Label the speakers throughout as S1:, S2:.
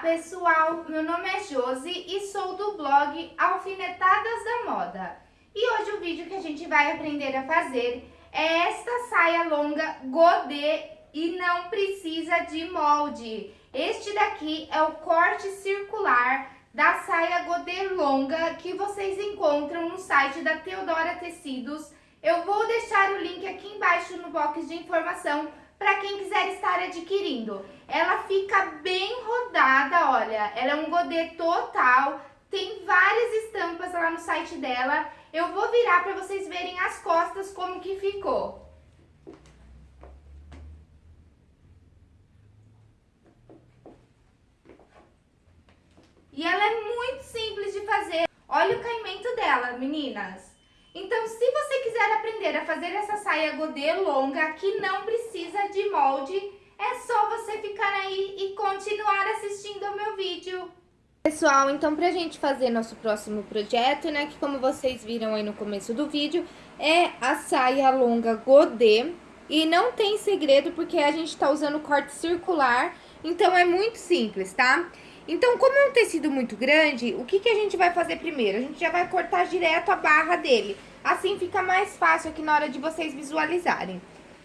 S1: pessoal, meu nome é Josi e sou do blog Alfinetadas da Moda. E hoje o vídeo que a gente vai aprender a fazer é esta saia longa godê e não precisa de molde. Este daqui é o corte circular da saia godê longa que vocês encontram no site da Teodora Tecidos. Eu vou deixar o link aqui embaixo no box de informação para quem quiser estar adquirindo. Ela fica bem rodada, olha, ela é um godê total, tem várias estampas lá no site dela. Eu vou virar para vocês verem as costas como que ficou. E ela é muito simples de fazer. Olha o caimento dela, meninas. Então, se você quiser aprender a fazer essa saia godê longa, que não precisa de molde, é só você ficar aí e continuar assistindo ao meu vídeo. Pessoal, então pra gente fazer nosso próximo projeto, né, que como vocês viram aí no começo do vídeo, é a saia longa godê. E não tem segredo porque a gente tá usando corte circular, então é muito simples, tá? Então, como é um tecido muito grande, o que, que a gente vai fazer primeiro? A gente já vai cortar direto a barra dele. Assim fica mais fácil aqui na hora de vocês visualizarem.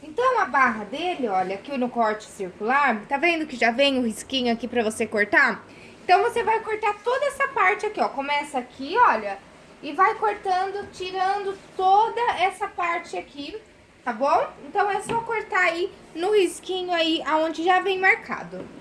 S1: Então, a barra dele, olha, aqui no corte circular, tá vendo que já vem o risquinho aqui pra você cortar? Então, você vai cortar toda essa parte aqui, ó. Começa aqui, olha, e vai cortando, tirando toda essa parte aqui, tá bom? Então, é só cortar aí no risquinho aí, aonde já vem marcado.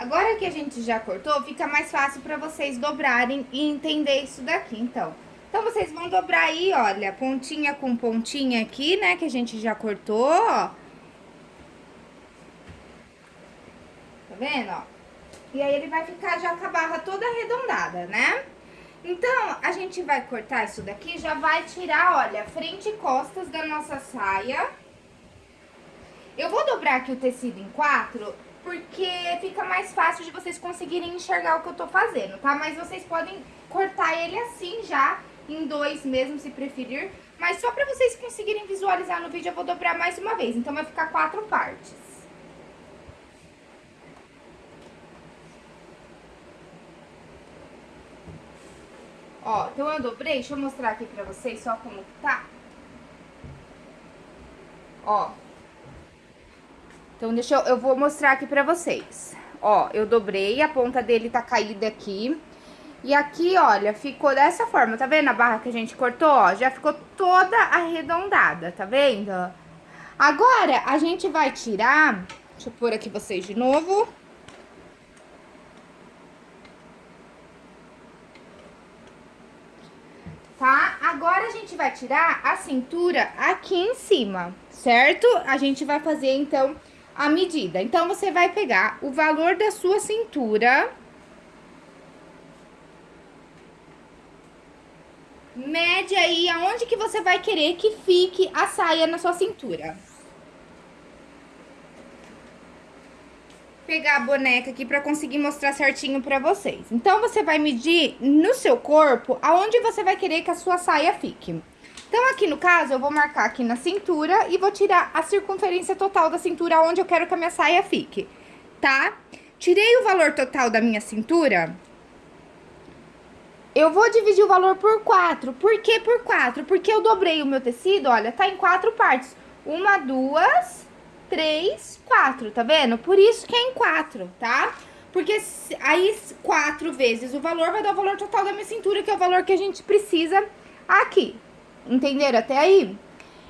S1: Agora que a gente já cortou, fica mais fácil pra vocês dobrarem e entender isso daqui, então. Então, vocês vão dobrar aí, olha, pontinha com pontinha aqui, né, que a gente já cortou, ó. Tá vendo, ó? E aí, ele vai ficar já com a barra toda arredondada, né? Então, a gente vai cortar isso daqui, já vai tirar, olha, frente e costas da nossa saia. Eu vou dobrar aqui o tecido em quatro porque fica mais fácil de vocês conseguirem enxergar o que eu tô fazendo, tá? Mas vocês podem cortar ele assim já, em dois mesmo, se preferir. Mas só pra vocês conseguirem visualizar no vídeo, eu vou dobrar mais uma vez. Então, vai ficar quatro partes. Ó, então eu dobrei, deixa eu mostrar aqui pra vocês só como tá. Ó, então, deixa eu, eu vou mostrar aqui pra vocês. Ó, eu dobrei, a ponta dele tá caída aqui. E aqui, olha, ficou dessa forma, tá vendo a barra que a gente cortou, ó? Já ficou toda arredondada, tá vendo? Agora, a gente vai tirar... Deixa eu pôr aqui vocês de novo. Tá? Agora a gente vai tirar a cintura aqui em cima, certo? A gente vai fazer, então, a medida. Então, você vai pegar o valor da sua cintura... Mede aí aonde que você vai querer que fique a saia na sua cintura. pegar a boneca aqui pra conseguir mostrar certinho pra vocês. Então, você vai medir no seu corpo aonde você vai querer que a sua saia fique. Então, aqui no caso, eu vou marcar aqui na cintura e vou tirar a circunferência total da cintura onde eu quero que a minha saia fique, tá? Tirei o valor total da minha cintura, eu vou dividir o valor por 4. Por que por 4? Porque eu dobrei o meu tecido, olha, tá em quatro partes. Uma, duas, três, quatro, tá vendo? Por isso que é em quatro, tá? Porque aí, quatro vezes o valor vai dar o valor total da minha cintura, que é o valor que a gente precisa aqui. Entenderam até aí?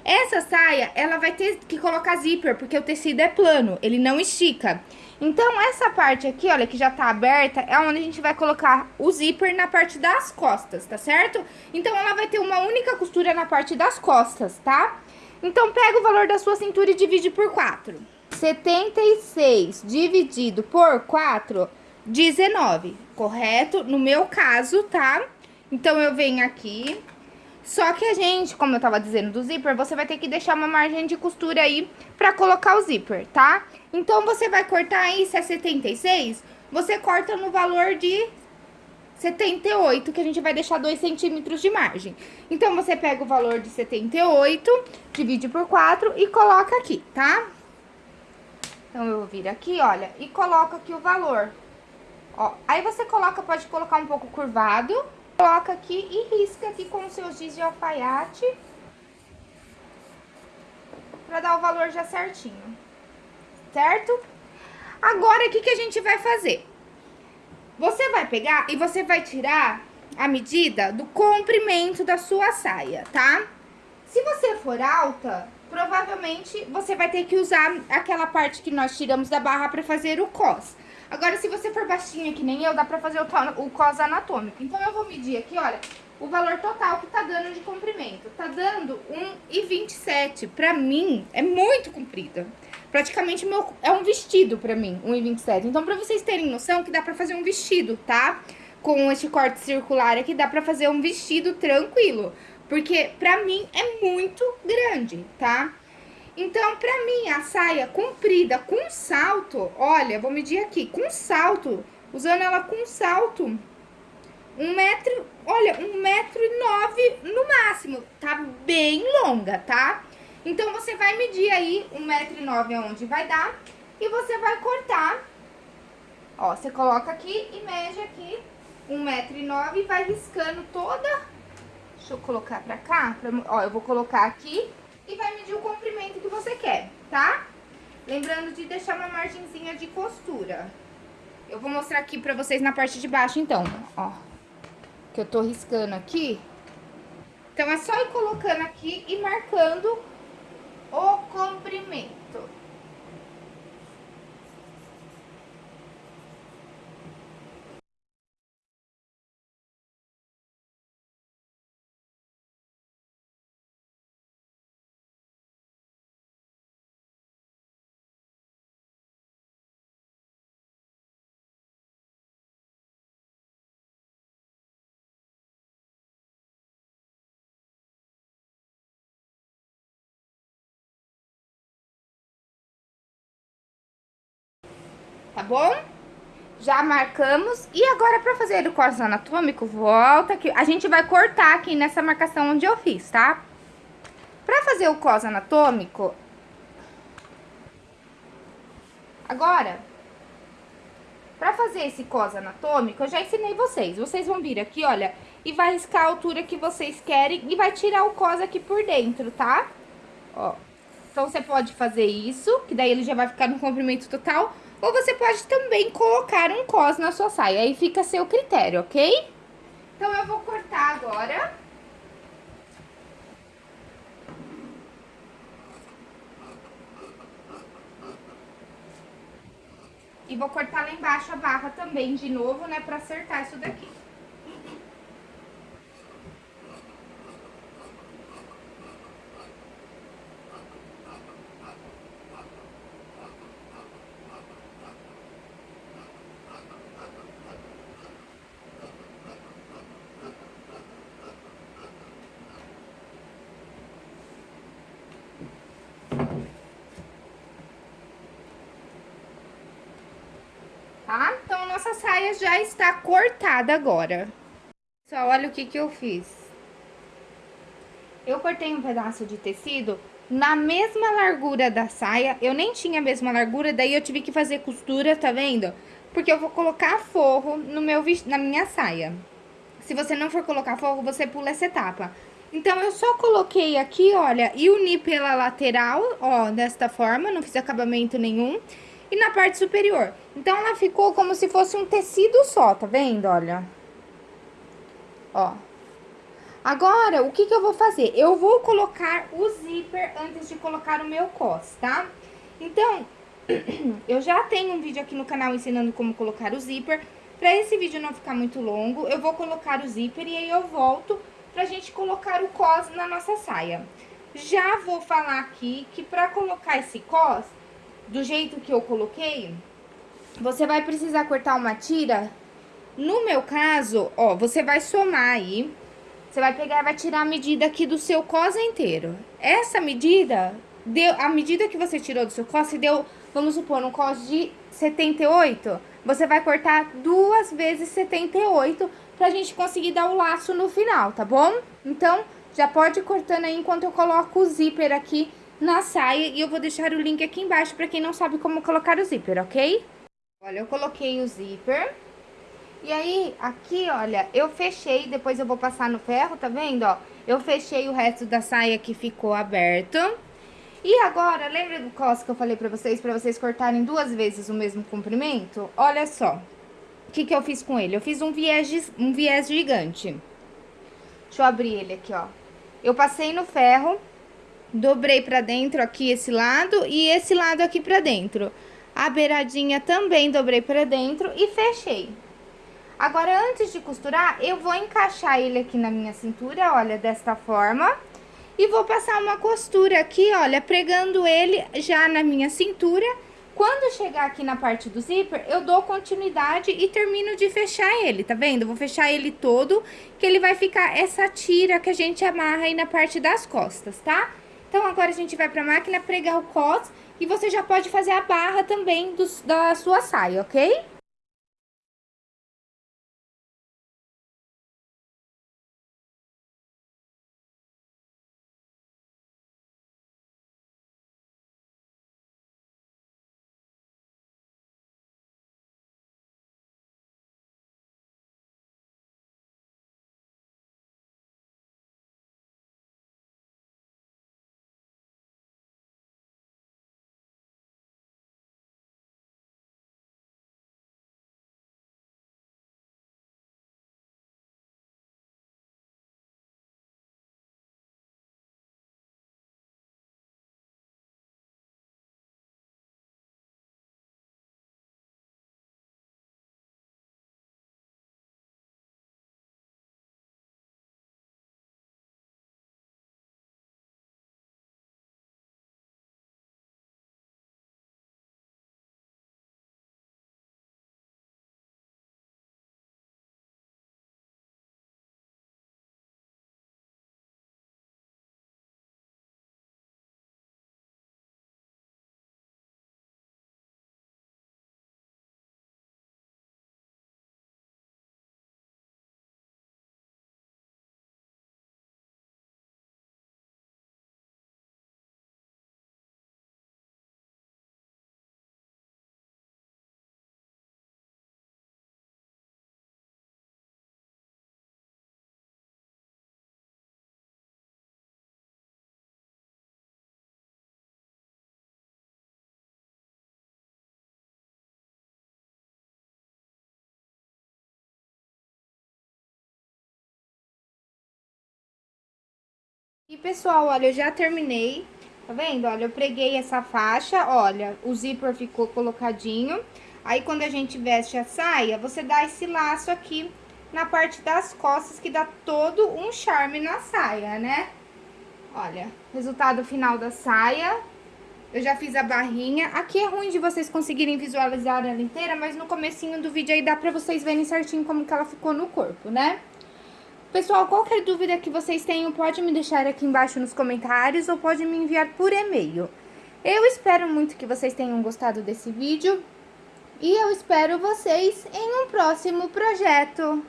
S1: Essa saia, ela vai ter que colocar zíper, porque o tecido é plano, ele não estica. Então, essa parte aqui, olha, que já tá aberta, é onde a gente vai colocar o zíper na parte das costas, tá certo? Então, ela vai ter uma única costura na parte das costas, tá? Então, pega o valor da sua cintura e divide por 4. 76 dividido por 4, 19, correto? No meu caso, tá? Então, eu venho aqui... Só que a gente, como eu tava dizendo do zíper, você vai ter que deixar uma margem de costura aí pra colocar o zíper, tá? Então, você vai cortar aí, se é 76, você corta no valor de 78, que a gente vai deixar 2 centímetros de margem. Então, você pega o valor de 78, divide por 4 e coloca aqui, tá? Então, eu vou vir aqui, olha, e coloco aqui o valor. Ó, aí você coloca, pode colocar um pouco curvado, coloca aqui e risca aqui com o seu giz de alfaiate. Pra dar o valor já certinho, certo? Agora, o que, que a gente vai fazer? Você vai pegar e você vai tirar a medida do comprimento da sua saia, tá? Se você for alta, provavelmente você vai ter que usar aquela parte que nós tiramos da barra pra fazer o cos. Agora, se você for baixinha que nem eu, dá pra fazer o, o cos anatômico. Então, eu vou medir aqui, olha, o valor total que tá dando de comprimento. Tá dando 1,27. Pra mim, é muito comprido praticamente meu, é um vestido pra mim, 1,27. Então, pra vocês terem noção que dá pra fazer um vestido, tá? Com esse corte circular aqui, dá pra fazer um vestido tranquilo. Porque pra mim é muito grande, tá? Então, pra mim, a saia comprida com salto, olha, vou medir aqui, com salto, usando ela com salto, um metro, olha, um metro e nove no máximo, tá bem longa, tá? Então, você vai medir aí um metro e nove aonde vai dar e você vai cortar. Ó, você coloca aqui e mede aqui um metro e nove e vai riscando toda... Deixa eu colocar pra cá, pra, ó, eu vou colocar aqui e vai medir o comprimento que você quer, tá? Lembrando de deixar uma margenzinha de costura. Eu vou mostrar aqui pra vocês na parte de baixo, então, ó. Que eu tô riscando aqui. Então, é só ir colocando aqui e marcando o comprimento. Tá bom? Já marcamos. E agora, pra fazer o corte anatômico, volta aqui. A gente vai cortar aqui nessa marcação onde eu fiz, tá? Pra fazer o cos anatômico... Agora, pra fazer esse cos anatômico, eu já ensinei vocês. Vocês vão vir aqui, olha, e vai riscar a altura que vocês querem e vai tirar o cos aqui por dentro, tá? Ó. Então, você pode fazer isso, que daí ele já vai ficar no comprimento total. Ou você pode também colocar um cos na sua saia, aí fica a seu critério, ok? Então, eu vou cortar agora. E vou cortar lá embaixo a barra também de novo, né, pra acertar isso daqui. Nossa saia já está cortada agora. Só olha o que que eu fiz. Eu cortei um pedaço de tecido na mesma largura da saia. Eu nem tinha a mesma largura, daí eu tive que fazer costura, tá vendo? Porque eu vou colocar forro no meu, na minha saia. Se você não for colocar forro, você pula essa etapa. Então, eu só coloquei aqui, olha, e uni pela lateral, ó, desta forma, não fiz acabamento nenhum. E na parte superior. Então, ela ficou como se fosse um tecido só, tá vendo? Olha. Ó. Agora, o que que eu vou fazer? Eu vou colocar o zíper antes de colocar o meu cos, tá? Então, eu já tenho um vídeo aqui no canal ensinando como colocar o zíper. Pra esse vídeo não ficar muito longo, eu vou colocar o zíper e aí eu volto pra gente colocar o cos na nossa saia. Já vou falar aqui que pra colocar esse cos, do jeito que eu coloquei, você vai precisar cortar uma tira. No meu caso, ó, você vai somar aí, você vai pegar e vai tirar a medida aqui do seu cos inteiro. Essa medida, deu, a medida que você tirou do seu cos, se deu, vamos supor, um cos de 78, você vai cortar duas vezes 78 pra gente conseguir dar o laço no final, tá bom? Então, já pode ir cortando aí enquanto eu coloco o zíper aqui na saia. E eu vou deixar o link aqui embaixo pra quem não sabe como colocar o zíper, ok? Olha, eu coloquei o zíper. E aí, aqui, olha, eu fechei, depois eu vou passar no ferro, tá vendo, ó? Eu fechei o resto da saia que ficou aberto. E agora, lembra do cos que eu falei pra vocês, pra vocês cortarem duas vezes o mesmo comprimento? Olha só. O que que eu fiz com ele? Eu fiz um viés, um viés gigante. Deixa eu abrir ele aqui, ó. Eu passei no ferro, dobrei pra dentro aqui esse lado e esse lado aqui pra dentro. A beiradinha também dobrei pra dentro e fechei. Agora, antes de costurar, eu vou encaixar ele aqui na minha cintura, olha, desta forma. E vou passar uma costura aqui, olha, pregando ele já na minha cintura quando chegar aqui na parte do zíper, eu dou continuidade e termino de fechar ele, tá vendo? vou fechar ele todo, que ele vai ficar essa tira que a gente amarra aí na parte das costas, tá? Então, agora a gente vai pra máquina pregar o cos e você já pode fazer a barra também do, da sua saia, ok? E, pessoal, olha, eu já terminei, tá vendo? Olha, eu preguei essa faixa, olha, o zíper ficou colocadinho. Aí, quando a gente veste a saia, você dá esse laço aqui na parte das costas, que dá todo um charme na saia, né? Olha, resultado final da saia. Eu já fiz a barrinha. Aqui é ruim de vocês conseguirem visualizar ela inteira, mas no comecinho do vídeo aí dá pra vocês verem certinho como que ela ficou no corpo, né? Pessoal, qualquer dúvida que vocês tenham, pode me deixar aqui embaixo nos comentários ou pode me enviar por e-mail. Eu espero muito que vocês tenham gostado desse vídeo. E eu espero vocês em um próximo projeto.